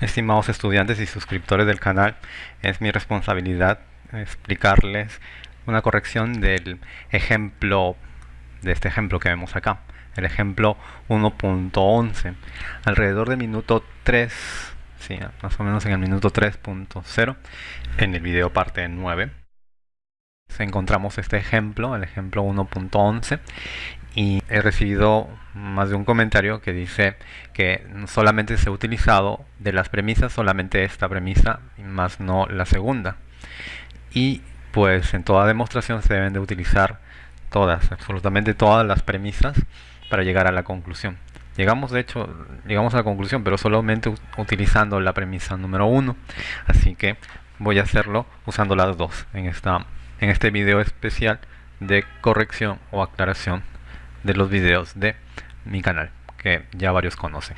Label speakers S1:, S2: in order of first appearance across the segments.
S1: Estimados estudiantes y suscriptores del canal, es mi responsabilidad explicarles una corrección del ejemplo, de este ejemplo que vemos acá, el ejemplo 1.11. Alrededor del minuto 3, sí, más o menos en el minuto 3.0, en el video parte 9, encontramos este ejemplo, el ejemplo 1.11, y he recibido más de un comentario que dice que solamente se ha utilizado de las premisas solamente esta premisa más no la segunda y pues en toda demostración se deben de utilizar todas, absolutamente todas las premisas para llegar a la conclusión. Llegamos de hecho, llegamos a la conclusión, pero solamente utilizando la premisa número uno, así que voy a hacerlo usando las dos en, esta, en este video especial de corrección o aclaración de los videos de mi canal, que ya varios conocen.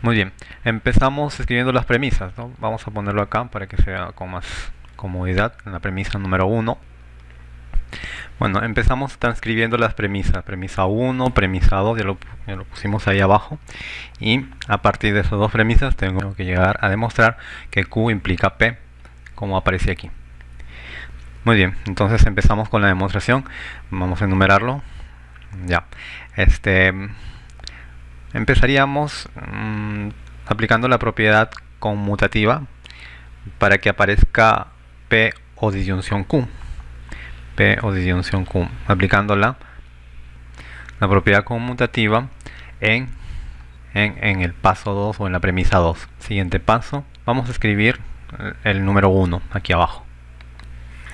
S1: Muy bien, empezamos escribiendo las premisas, Vamos a ponerlo acá para que sea con más comodidad, en la premisa número 1. Bueno, empezamos transcribiendo las premisas, premisa 1, premisa 2, ya lo, ya lo, pusimos ahí abajo. Y a partir de esas dos premisas tengo que llegar a demostrar que Q implica P, como aparece aquí. Muy bien, entonces empezamos con la demostración. Vamos a enumerarlo. Ya, este empezaríamos mmm, aplicando la propiedad conmutativa para que aparezca P o disyunción Q. P o disyunción Q, aplicándola la propiedad conmutativa en, en, en, el paso 2 o en la premisa 2. Siguiente paso, vamos a escribir el número 1 aquí abajo.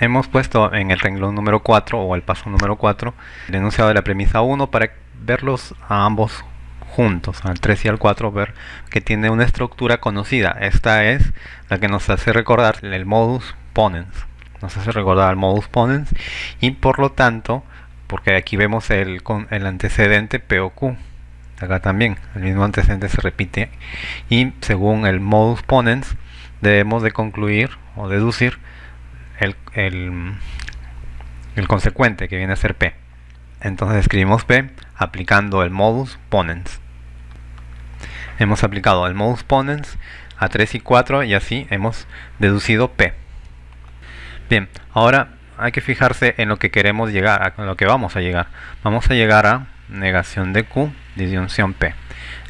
S1: Hemos puesto en el renglón número 4 o el paso número 4 el enunciado de la premisa 1 para verlos a ambos juntos, al 3 y al 4, ver que tiene una estructura conocida. Esta es la que nos hace recordar el modus ponens. Nos hace recordar el modus ponens y por lo tanto, porque aquí vemos el, el antecedente P o Q. Acá también, el mismo antecedente se repite y según el modus ponens debemos de concluir o deducir el, el, consecuente que viene a ser P. Entonces escribimos P aplicando el modus ponens. Hemos aplicado el modus ponens a 3 y 4 y así hemos deducido P. Bien, ahora hay que fijarse en lo que queremos llegar, a lo que vamos a llegar. Vamos a llegar a negación de Q, disyunción P.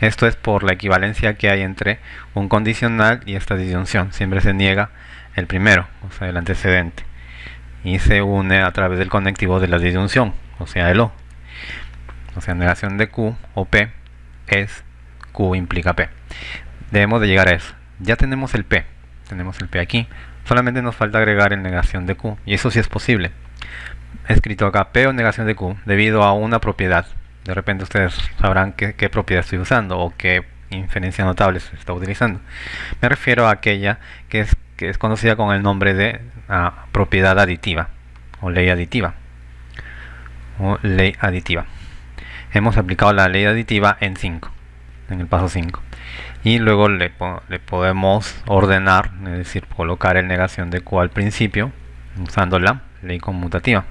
S1: Esto es por la equivalencia que hay entre un condicional y esta disyunción. Siempre se niega el primero, o sea, el antecedente. Y se une a través del conectivo de la disyunción, o sea, el O. O sea, negación de Q o P es Q implica P. Debemos de llegar a eso. Ya tenemos el P. Tenemos el P aquí. Solamente nos falta agregar el negación de Q. Y eso sí es posible. He escrito acá P o negación de Q debido a una propiedad. De repente ustedes sabrán qué, propiedad estoy usando o qué inferencia notable se está utilizando. Me refiero a aquella que es, que es conocida con el nombre de uh, propiedad aditiva o ley aditiva o ley aditiva. Hemos aplicado la ley aditiva en 5, en el paso 5. Y luego le, podemos ordenar, es decir, colocar el negación de Q al principio, usando la ley conmutativa.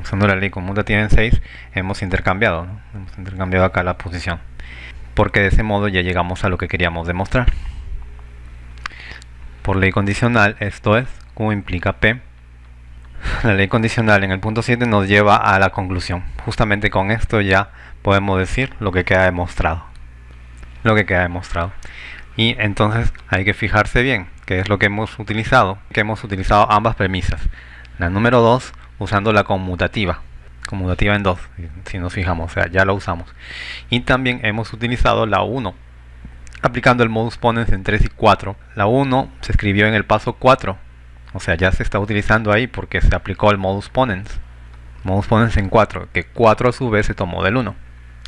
S1: Usando la ley conmutativa en 6 hemos intercambiado, hemos intercambiado acá la posición. Porque de ese modo ya llegamos a lo que queríamos demostrar. Por ley condicional, esto es, Q implica P la ley condicional en el punto 7 nos lleva a la conclusión. Justamente con esto ya podemos decir lo que queda demostrado. Lo que queda demostrado. Y entonces hay que fijarse bien qué es lo que hemos utilizado. Que hemos utilizado ambas premisas. La número 2 usando la conmutativa. Conmutativa en 2, si nos fijamos, o sea, ya la usamos. Y también hemos utilizado la 1, aplicando el modus ponens en 3 y 4. La 1 se escribió en el paso 4 o sea, ya se está utilizando ahí porque se aplicó el modus ponens. Modus ponens en 4, que 4 a su vez se tomó del 1.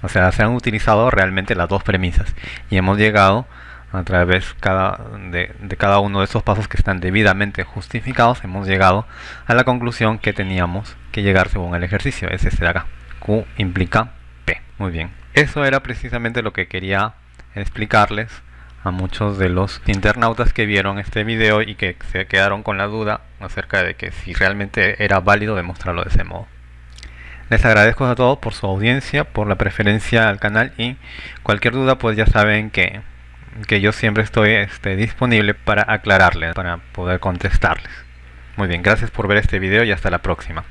S1: O sea, se han utilizado realmente las dos premisas. Y hemos llegado a través cada, de, de, cada uno de esos pasos que están debidamente justificados, hemos llegado a la conclusión que teníamos que llegar según el ejercicio. Es este de acá. Q implica P. Muy bien. Eso era precisamente lo que quería explicarles a muchos de los internautas que vieron este video y que se quedaron con la duda acerca de que si realmente era válido demostrarlo de ese modo. Les agradezco a todos por su audiencia, por la preferencia al canal y cualquier duda pues ya saben que que yo siempre estoy este, disponible para aclararles, para poder contestarles. Muy bien, gracias por ver este video y hasta la próxima.